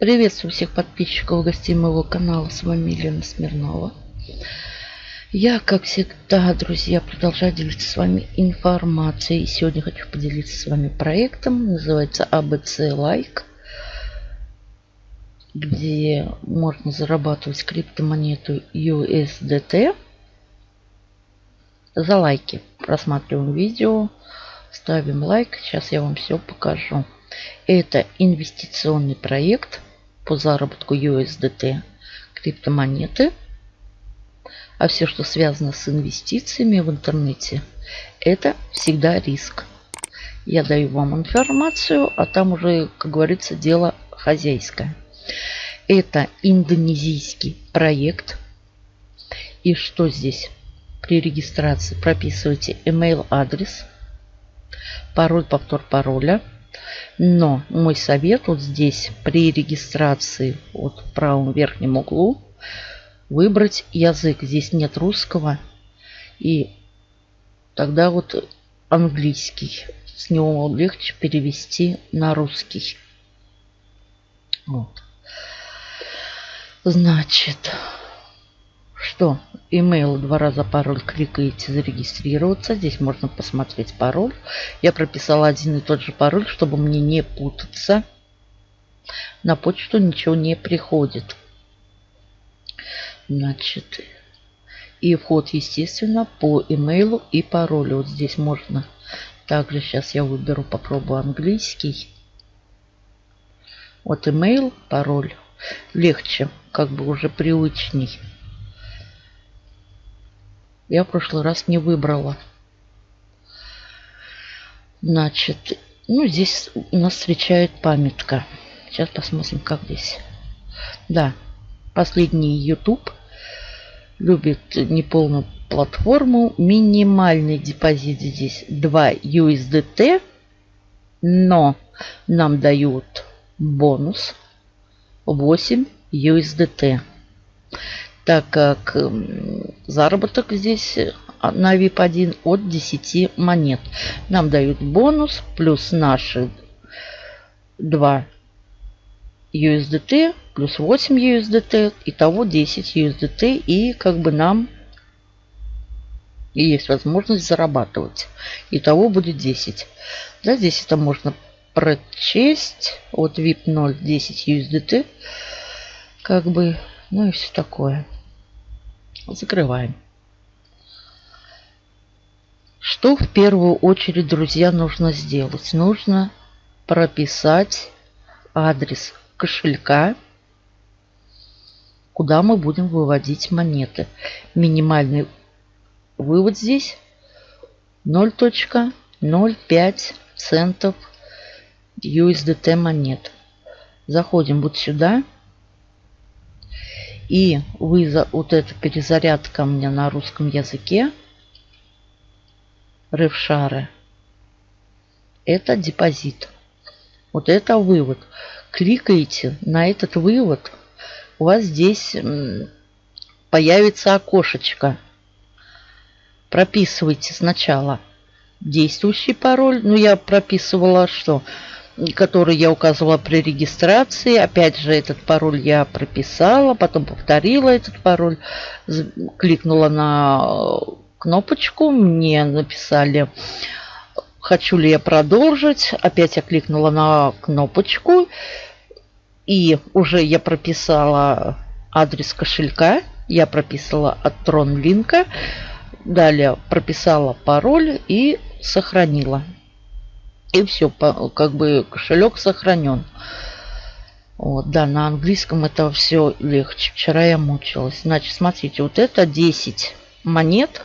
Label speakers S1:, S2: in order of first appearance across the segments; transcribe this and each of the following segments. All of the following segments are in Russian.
S1: Приветствую всех подписчиков гостей моего канала. С вами Елена Смирнова. Я, как всегда, друзья, продолжаю делиться с вами информацией. Сегодня хочу поделиться с вами проектом. Называется ABC Like. Где можно зарабатывать криптомонету USDT за лайки. Просматриваем видео, ставим лайк. Сейчас я вам все покажу. Это инвестиционный проект по заработку USDT криптомонеты. А все, что связано с инвестициями в интернете, это всегда риск. Я даю вам информацию, а там уже, как говорится, дело хозяйское. Это индонезийский проект. И что здесь? При регистрации прописывайте email адрес, пароль, повтор пароля – но мой совет вот здесь при регистрации вот в правом верхнем углу выбрать язык. Здесь нет русского. И тогда вот английский. С него легче перевести на русский. Вот. Значит, что? Email два раза пароль кликаете зарегистрироваться. Здесь можно посмотреть пароль. Я прописала один и тот же пароль, чтобы мне не путаться. На почту ничего не приходит. Значит, и вход, естественно, по имейлу и паролю. Вот здесь можно. Также сейчас я выберу, попробую английский. Вот email, пароль. Легче, как бы уже привычней. Я в прошлый раз не выбрала. Значит, ну здесь нас встречает памятка. Сейчас посмотрим, как здесь. Да, последний YouTube любит неполную платформу. Минимальный депозит здесь 2 USDT. Но нам дают бонус 8 USDT так как заработок здесь на VIP1 от 10 монет. Нам дают бонус плюс наши 2 USDT плюс 8 USDT. Итого 10 USDT. И как бы нам есть возможность зарабатывать. Итого будет 10. Да, здесь это можно прочесть. Вот VIP 0 10 USDT. Как бы, ну и все такое. Закрываем. Что в первую очередь, друзья, нужно сделать? Нужно прописать адрес кошелька, куда мы будем выводить монеты. Минимальный вывод здесь 0.05 центов USDT монет. Заходим вот сюда. И вы за вот эта перезарядка у меня на русском языке. Ревшары. Это депозит. Вот это вывод. Кликаете на этот вывод. У вас здесь появится окошечко. Прописывайте сначала действующий пароль. Ну, я прописывала что? Который я указывала при регистрации. Опять же, этот пароль я прописала, потом повторила этот пароль, кликнула на кнопочку, мне написали, хочу ли я продолжить. Опять я кликнула на кнопочку, и уже я прописала адрес кошелька, я прописала от Тронлинка, далее прописала пароль и сохранила. И все, как бы кошелек сохранен. Вот, да, на английском это все легче. Вчера я мучилась. Значит, смотрите, вот это 10 монет.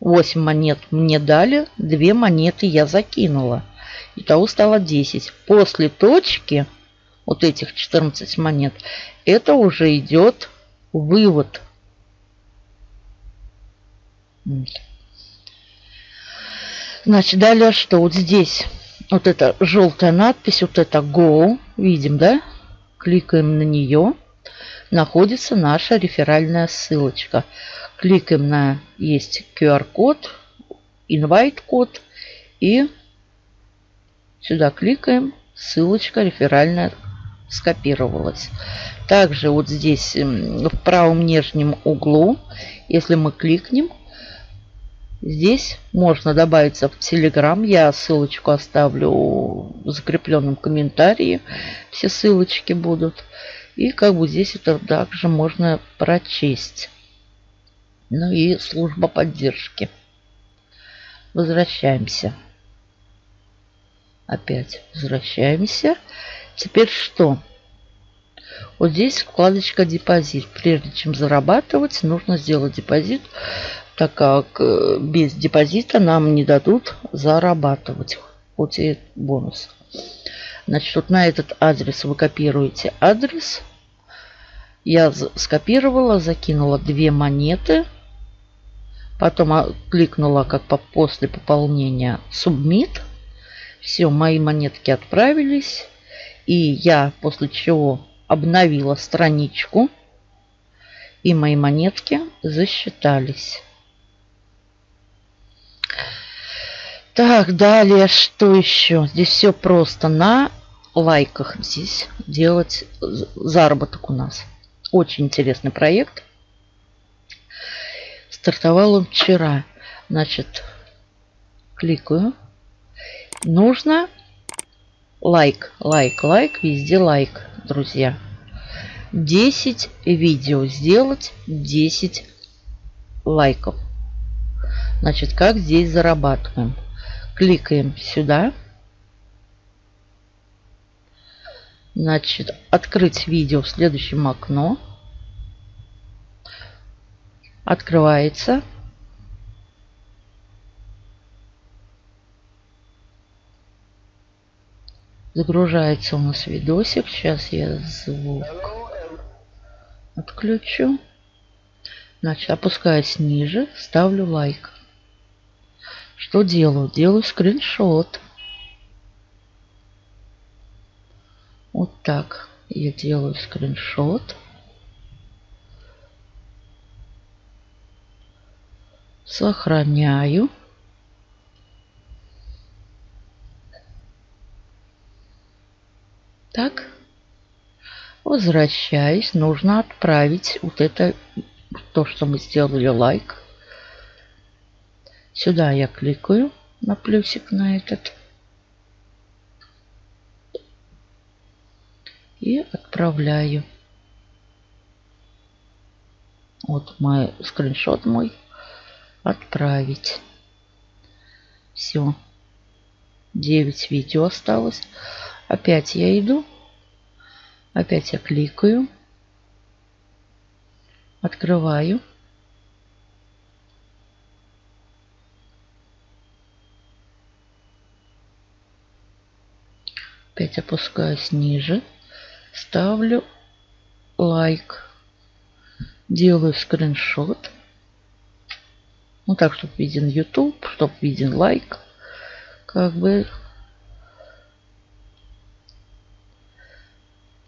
S1: 8 монет мне дали, 2 монеты я закинула. Итого стало 10. После точки, вот этих 14 монет, это уже идет вывод. Значит, далее что? Вот здесь вот эта желтая надпись, вот это Go, видим, да? Кликаем на нее. Находится наша реферальная ссылочка. Кликаем на есть QR-код, invite-код и сюда кликаем, ссылочка реферальная скопировалось. Также вот здесь в правом нижнем углу, если мы кликнем, здесь можно добавиться в Telegram. Я ссылочку оставлю в закрепленном комментарии. Все ссылочки будут. И как бы здесь это также можно прочесть. Ну и служба поддержки. Возвращаемся. Опять возвращаемся. Теперь что? Вот здесь вкладочка депозит. Прежде чем зарабатывать, нужно сделать депозит, так как э, без депозита нам не дадут зарабатывать. Хоть и бонус. Значит, вот на этот адрес вы копируете адрес. Я скопировала, закинула две монеты. Потом а, кликнула как по после пополнения Submit. Все, мои монетки отправились. И я после чего обновила страничку. И мои монетки засчитались. Так, далее, что еще? Здесь все просто на лайках здесь делать заработок у нас. Очень интересный проект. Стартовал он вчера. Значит, кликаю. Нужно лайк, лайк, лайк, везде лайк, друзья. 10 видео сделать, 10 лайков. Значит, как здесь зарабатываем? Кликаем сюда. Значит, открыть видео в следующем окно. Открывается. Загружается у нас видосик. Сейчас я звук отключу. Значит, опускаюсь ниже, ставлю лайк. Что делаю? Делаю скриншот. Вот так я делаю скриншот. Сохраняю. Так. Возвращаясь, нужно отправить вот это, то, что мы сделали лайк. Сюда я кликаю на плюсик на этот. И отправляю. Вот мой скриншот мой. Отправить. Все. 9 видео осталось. Опять я иду. Опять я кликаю. Открываю. Опять опускаюсь ниже. Ставлю лайк. Делаю скриншот. Ну так, чтобы виден YouTube, чтобы виден лайк. Как бы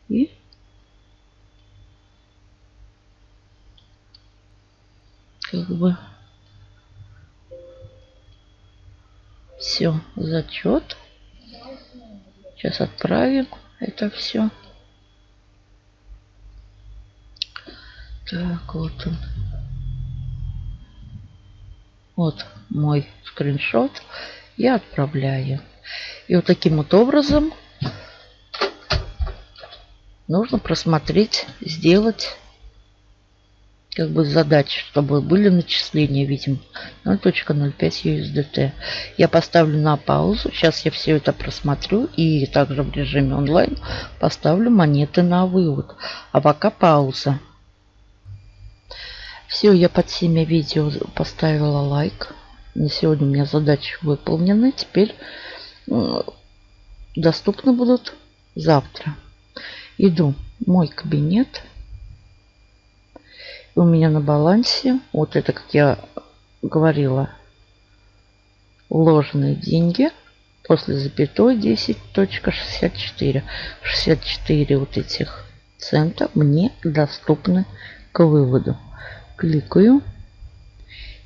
S1: И как бы все, зачет. Сейчас отправим это все. Так, вот он. Вот мой скриншот. Я отправляю. И вот таким вот образом нужно просмотреть, сделать как бы задачи, чтобы были начисления, видим, 0.05 USDT. Я поставлю на паузу. Сейчас я все это просмотрю и также в режиме онлайн поставлю монеты на вывод. А пока пауза. Все, я под всеми видео поставила лайк. На сегодня у меня задачи выполнены. Теперь доступны будут завтра. Иду в мой кабинет. У меня на балансе, вот это, как я говорила, вложенные деньги после запятой 10.64. 64 вот этих цента мне доступны к выводу. Кликаю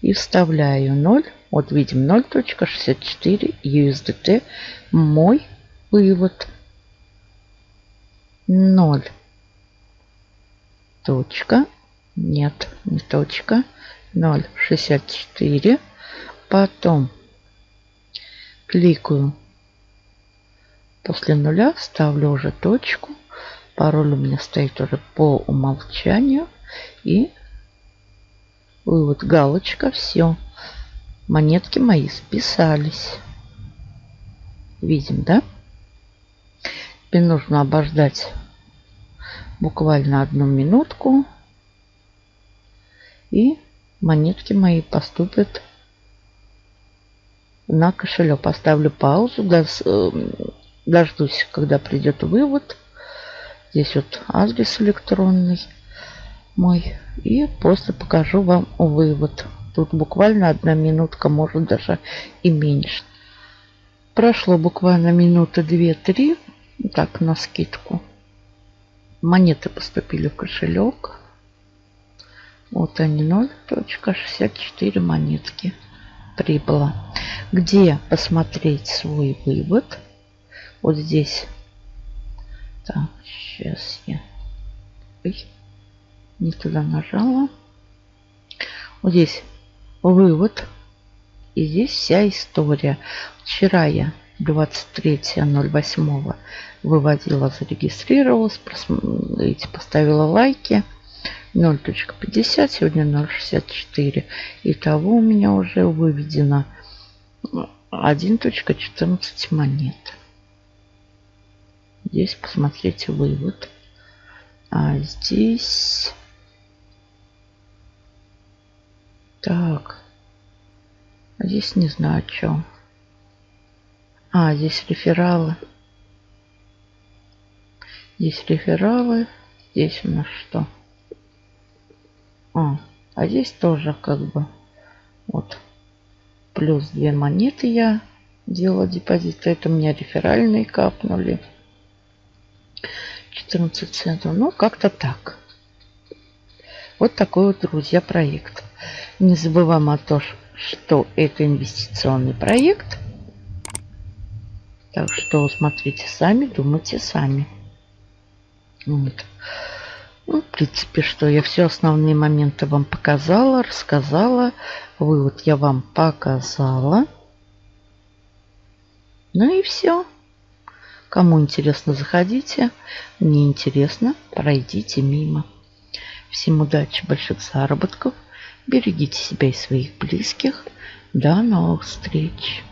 S1: и вставляю 0. Вот видим 0.64 USDT. Мой вывод 0. Точка. Нет, не точка. 0,64. Потом кликаю после нуля, ставлю уже точку. Пароль у меня стоит уже по умолчанию. И вывод галочка. Все. Монетки мои списались. Видим, да? Теперь нужно обождать буквально одну минутку. И монетки мои поступят на кошелек. Поставлю паузу, эм, дождусь, когда придет вывод. Здесь вот адрес электронный мой. И просто покажу вам вывод. Тут буквально одна минутка, может даже и меньше. Прошло буквально минуты две-три так, на скидку. Монеты поступили в кошелек. Вот они 0.64 монетки прибыло. Где посмотреть свой вывод? Вот здесь. Так, сейчас я... Ой, не туда нажала. Вот здесь вывод. И здесь вся история. Вчера я 23.08 выводила, зарегистрировалась, поставила лайки. 0.50, сегодня 0.64. Итого у меня уже выведено 1.14 монет. Здесь посмотрите вывод. А здесь... Так. А здесь не знаю, что. А, здесь рефералы. Здесь рефералы. Здесь у нас что? А, а здесь тоже как бы вот плюс две монеты я делала депозит. Это у меня реферальные капнули. 14 центов. Ну, как-то так. Вот такой вот, друзья, проект. Не забываем о том, что это инвестиционный проект. Так что смотрите сами, думайте сами. Вот. Ну, в принципе, что я все основные моменты вам показала, рассказала. Вывод я вам показала. Ну и все. Кому интересно, заходите. Мне интересно, пройдите мимо. Всем удачи, больших заработков. Берегите себя и своих близких. До новых встреч.